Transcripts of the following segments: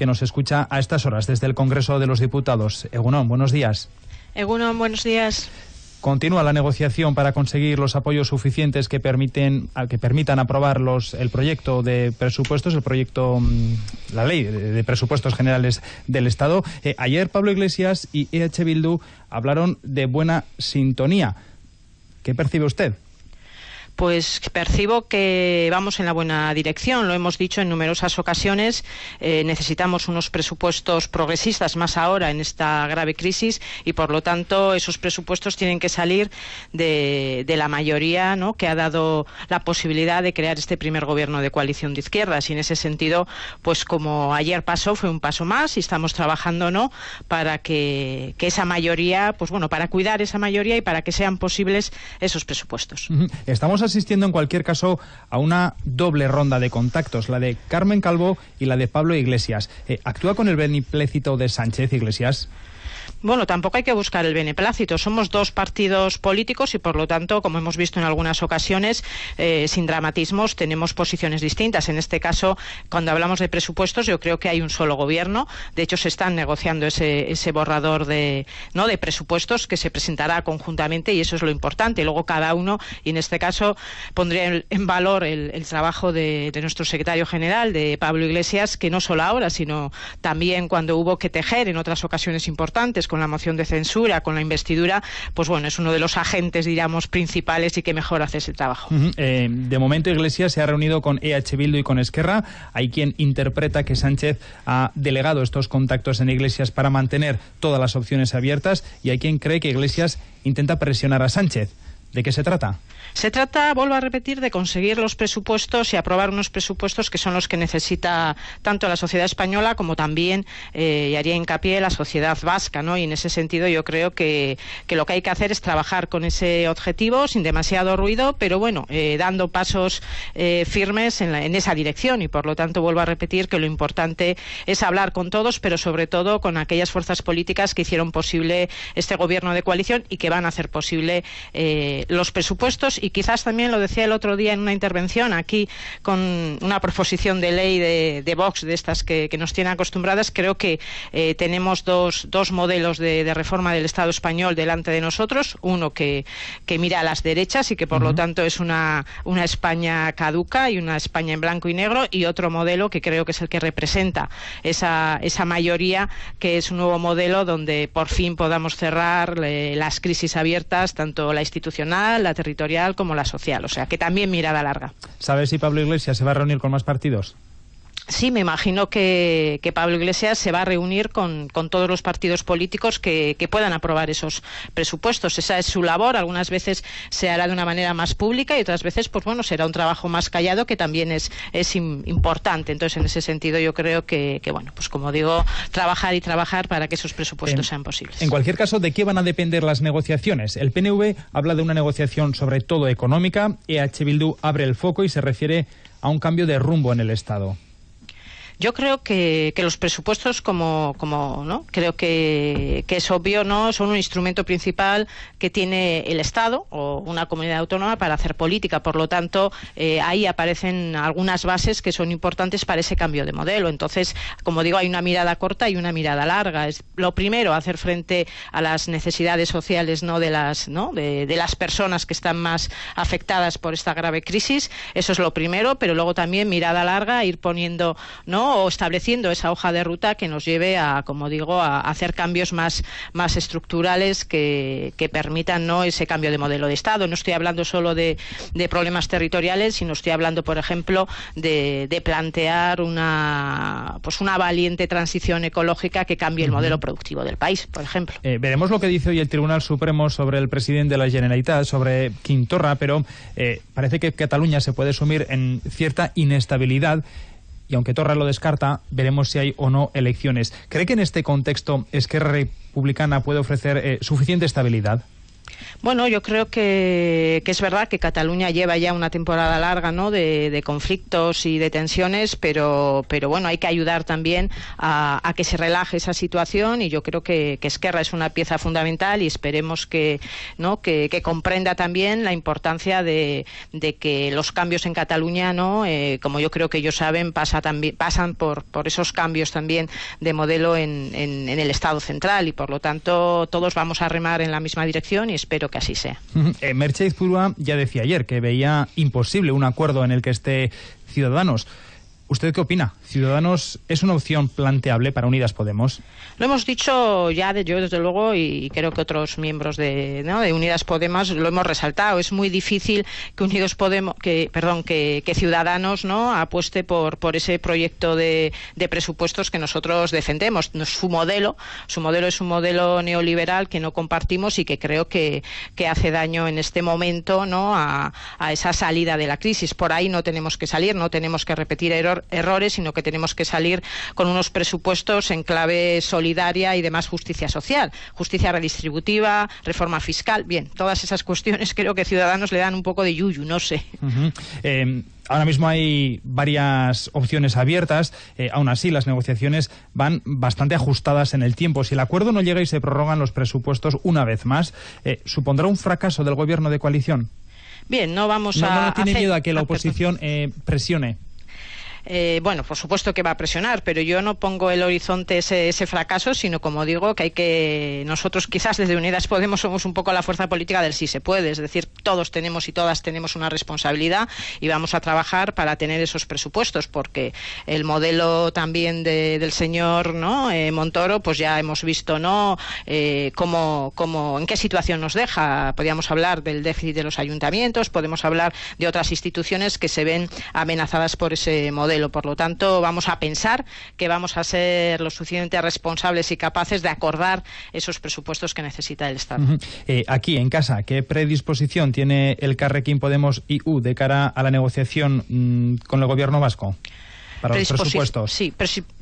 que nos escucha a estas horas desde el Congreso de los Diputados. Egunon, buenos días. Egunon, buenos días. Continúa la negociación para conseguir los apoyos suficientes que permiten que permitan aprobar los, el proyecto de presupuestos, el proyecto, mm, la ley de, presupuestos generales del Estado. Eh, ayer Pablo Iglesias y EH Bildu hablaron de buena sintonía. ¿Qué percibe usted? Pues percibo que vamos en la buena dirección. Lo hemos dicho en numerosas ocasiones. Eh, necesitamos unos presupuestos progresistas más ahora en esta grave crisis y, por lo tanto, esos presupuestos tienen que salir de, la mayoría ¿no? que ha dado la posibilidad de crear este primer gobierno de coalición de izquierdas. Y en ese sentido, pues como ayer pasó, fue un paso más y estamos trabajando ¿no? para que, esa mayoría, pues bueno, para cuidar esa mayoría y para que sean posibles esos presupuestos. Estamos asistiendo en cualquier caso a una doble ronda de contactos, la de Carmen Calvo y la de Pablo Iglesias. Eh, ¿Actúa con el beneplácito de Sánchez Iglesias? Bueno, tampoco hay que buscar el beneplácito. Somos dos partidos políticos y, por lo tanto, como hemos visto en algunas ocasiones, eh, sin dramatismos, tenemos posiciones distintas. En este caso, cuando hablamos de presupuestos, yo creo que hay un solo gobierno. De hecho, se están negociando ese, ese borrador de, ¿no? de presupuestos que se presentará conjuntamente y eso es lo importante. Luego, cada uno, y en este caso, pondría en valor el, trabajo de, de nuestro secretario general, de Pablo Iglesias, que no solo ahora, sino también cuando hubo que tejer en otras ocasiones importantes con la moción de censura, con la investidura, pues bueno, es uno de los agentes, diríamos, principales y que mejor hace ese trabajo. Eh, de momento Iglesias se ha reunido con EH Bildu y con Esquerra. Hay quien interpreta que Sánchez ha delegado estos contactos en Iglesias para mantener todas las opciones abiertas y hay quien cree que Iglesias intenta presionar a Sánchez. ¿De qué se trata? Se trata, vuelvo a repetir, de conseguir los presupuestos y aprobar unos presupuestos que son los que necesita tanto la sociedad española como también, eh, y haría hincapié, la sociedad vasca, ¿no? Y en ese sentido yo creo que, lo que hay que hacer es trabajar con ese objetivo sin demasiado ruido, pero bueno, eh, dando pasos eh, firmes en, en esa dirección y por lo tanto vuelvo a repetir que lo importante es hablar con todos, pero sobre todo con aquellas fuerzas políticas que hicieron posible este gobierno de coalición y que van a hacer posible los presupuestos y quizás también lo decía el otro día en una intervención aquí con una proposición de ley de, de Vox, de estas que, nos tienen acostumbradas, creo que eh, tenemos dos, dos modelos de, reforma del Estado español delante de nosotros, uno que, que mira a las derechas y que por lo tanto es una, una España caduca y una España en blanco y negro y otro modelo que creo que es el que representa esa, esa mayoría que es un nuevo modelo donde por fin podamos cerrar eh, las crisis abiertas, tanto la institucional, la territorial, como la social. O sea, que también mirada larga. ¿Sabes si Pablo Iglesias se va a reunir con más partidos? Sí, me imagino que, Pablo Iglesias se va a reunir con, todos los partidos políticos que, puedan aprobar esos presupuestos. Esa es su labor. Algunas veces se hará de una manera más pública y otras veces, pues bueno, será un trabajo más callado que también es, es importante. Entonces, en ese sentido, yo creo que, bueno, pues como digo, trabajar y trabajar para que esos presupuestos sean posibles. En cualquier caso, ¿de qué van a depender las negociaciones? El PNV habla de una negociación sobre todo económica. EH Bildu abre el foco y se refiere a un cambio de rumbo en el Estado. Yo creo que, los presupuestos, como, como ¿no? creo que, es obvio, no son un instrumento principal que tiene el Estado o una comunidad autónoma para hacer política. Por lo tanto, eh, ahí aparecen algunas bases que son importantes para ese cambio de modelo. Entonces, como digo, hay una mirada corta y una mirada larga. Es lo primero, hacer frente a las necesidades sociales no de las ¿no? De, de las personas que están más afectadas por esta grave crisis. Eso es lo primero, pero luego también mirada larga, ir poniendo no o estableciendo esa hoja de ruta que nos lleve a, como digo, a hacer cambios más, más estructurales que, permitan ¿no? ese cambio de modelo de Estado. No estoy hablando solo de, problemas territoriales, sino estoy hablando, por ejemplo, de, plantear una, pues una valiente transición ecológica que cambie el modelo productivo del país, por ejemplo. Eh, veremos lo que dice hoy el Tribunal Supremo sobre el presidente de la Generalitat, sobre Quintorra, pero eh, parece que Cataluña se puede sumir en cierta inestabilidad y aunque Torra lo descarta, veremos si hay o no elecciones. ¿Cree que en este contexto Esquerra Republicana puede ofrecer eh, suficiente estabilidad? Bueno, yo creo que, es verdad que Cataluña lleva ya una temporada larga ¿no? de, conflictos y de tensiones, pero, pero bueno, hay que ayudar también a, que se relaje esa situación y yo creo que, Esquerra es una pieza fundamental y esperemos que, ¿no? que, comprenda también la importancia de, que los cambios en Cataluña, ¿no? Eh, como yo creo que ellos saben, pasa también, pasan por, por esos cambios también de modelo en, en, en el Estado central y por lo tanto todos vamos a remar en la misma dirección y espero que así sea. Eh, Mercedes Purua ya decía ayer que veía imposible un acuerdo en el que esté Ciudadanos. ¿Usted qué opina? ¿Ciudadanos es una opción planteable para Unidas Podemos? Lo hemos dicho ya de, yo, desde luego, y creo que otros miembros de, de Unidas Podemos lo hemos resaltado. Es muy difícil que Unidos Podemos, que, perdón, que, Ciudadanos no apueste por, por ese proyecto de, presupuestos que nosotros defendemos. Su modelo, su modelo es un modelo neoliberal que no compartimos y que creo que, hace daño en este momento ¿no? a, a esa salida de la crisis. Por ahí no tenemos que salir, no tenemos que repetir error errores, sino que tenemos que salir con unos presupuestos en clave solidaria y de más justicia social, justicia redistributiva, reforma fiscal. Bien, todas esas cuestiones creo que Ciudadanos le dan un poco de yuyu, no sé. Eh, ahora mismo hay varias opciones abiertas. Eh, aún así, las negociaciones van bastante ajustadas en el tiempo. Si el acuerdo no llega y se prorrogan los presupuestos una vez más, eh, ¿supondrá un fracaso del gobierno de coalición? Bien, no vamos a. ¿No tiene miedo a que la oposición presione? Eh, bueno, por supuesto que va a presionar, pero yo no pongo el horizonte ese, ese, fracaso, sino como digo, que hay que nosotros quizás desde Unidas Podemos somos un poco la fuerza política del sí se puede, es decir, todos tenemos y todas tenemos una responsabilidad y vamos a trabajar para tener esos presupuestos, porque el modelo también del señor ¿no? Eh, Montoro, pues ya hemos visto no eh, cómo, cómo, en qué situación nos deja. Podríamos hablar del déficit de los ayuntamientos, podemos hablar de otras instituciones que se ven amenazadas por ese modelo por lo tanto, vamos a pensar que vamos a ser lo suficientemente responsables y capaces de acordar esos presupuestos que necesita el Estado. Eh, aquí, en casa, ¿qué predisposición tiene el Carrequín Podemos IU de cara a la negociación mm, con el Gobierno vasco? Para los presupuestos. Sí,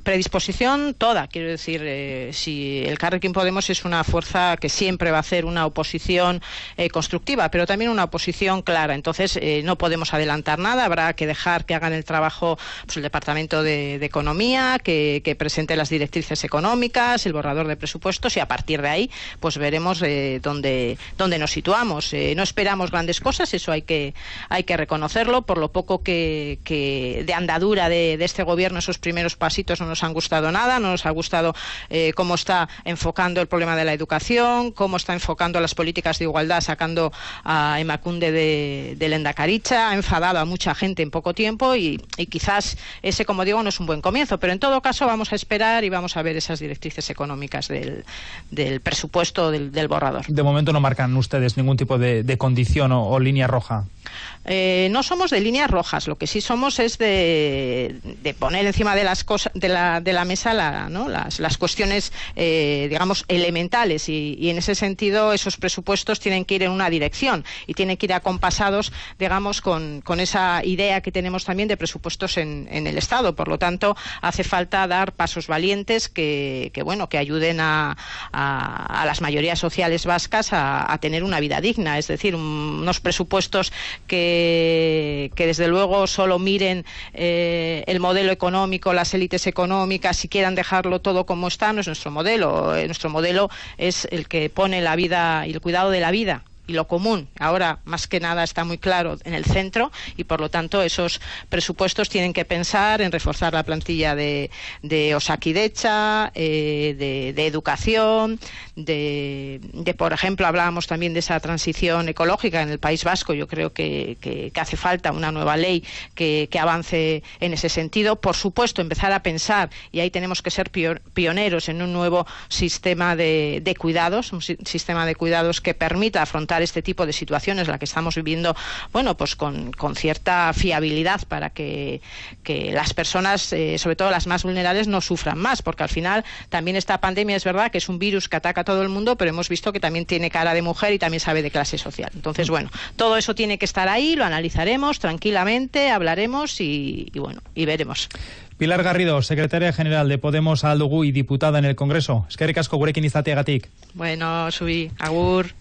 predisposición toda. Quiero decir, eh, si el Carrequín Podemos es una fuerza que siempre va a hacer una oposición eh, constructiva, pero también una oposición clara. Entonces, eh, no podemos adelantar nada. Habrá que dejar que hagan el trabajo pues, el Departamento de, Economía, que, presente las directrices económicas, el borrador de presupuestos y a partir de ahí, pues veremos dónde, dónde nos situamos. no esperamos grandes cosas, eso hay que, hay que reconocerlo, por lo poco que, de andadura de, de este gobierno esos primeros pasitos no nos han gustado nada, no nos ha gustado eh, cómo está enfocando el problema de la educación, cómo está enfocando las políticas de igualdad, sacando a Emacunde de, de Lendacaricha, ha enfadado a mucha gente en poco tiempo y, quizás ese, como digo, no es un buen comienzo, pero en todo caso vamos a esperar y vamos a ver esas directrices económicas del, presupuesto del, borrador. De momento no marcan ustedes ningún tipo de, condición o, línea roja. Eh, no somos de líneas rojas, lo que sí somos es de, poner encima de las de la, de la mesa la, ¿no? las, las, cuestiones eh, digamos elementales y, en ese sentido esos presupuestos tienen que ir en una dirección y tienen que ir acompasados digamos con, esa idea que tenemos también de presupuestos en, en, el Estado por lo tanto hace falta dar pasos valientes que, que bueno que ayuden a, las mayorías sociales vascas a, tener una vida digna es decir unos presupuestos que, que desde luego solo miren eh, el modelo económico, las élites económicas, si quieran dejarlo todo como está, no es nuestro modelo. Eh, nuestro modelo es el que pone la vida y el cuidado de la vida y lo común ahora más que nada está muy claro en el centro y por lo tanto esos presupuestos tienen que pensar en reforzar la plantilla de, de Osakidecha, eh, de, educación, de, por ejemplo hablábamos también de esa transición ecológica en el País Vasco, yo creo que, hace falta una nueva ley que, avance en ese sentido. Por supuesto, empezar a pensar, y ahí tenemos que ser pioneros en un nuevo sistema de, de cuidados, un sistema de cuidados que permita afrontar este tipo de situaciones, la que estamos viviendo, bueno, pues con, cierta fiabilidad para que, las personas, eh, sobre todo las más vulnerables, no sufran más, porque al final también esta pandemia es verdad que es un virus que ataca a todo el mundo, pero hemos visto que también tiene cara de mujer y también sabe de clase social. Entonces, bueno, todo eso tiene que estar ahí, lo analizaremos tranquilamente, hablaremos y, bueno, y veremos. Pilar Garrido, secretaria general de Podemos Aldugu y diputada en el Congreso. Es que recasco gurekin izateagatik. Bueno, subí. Agur.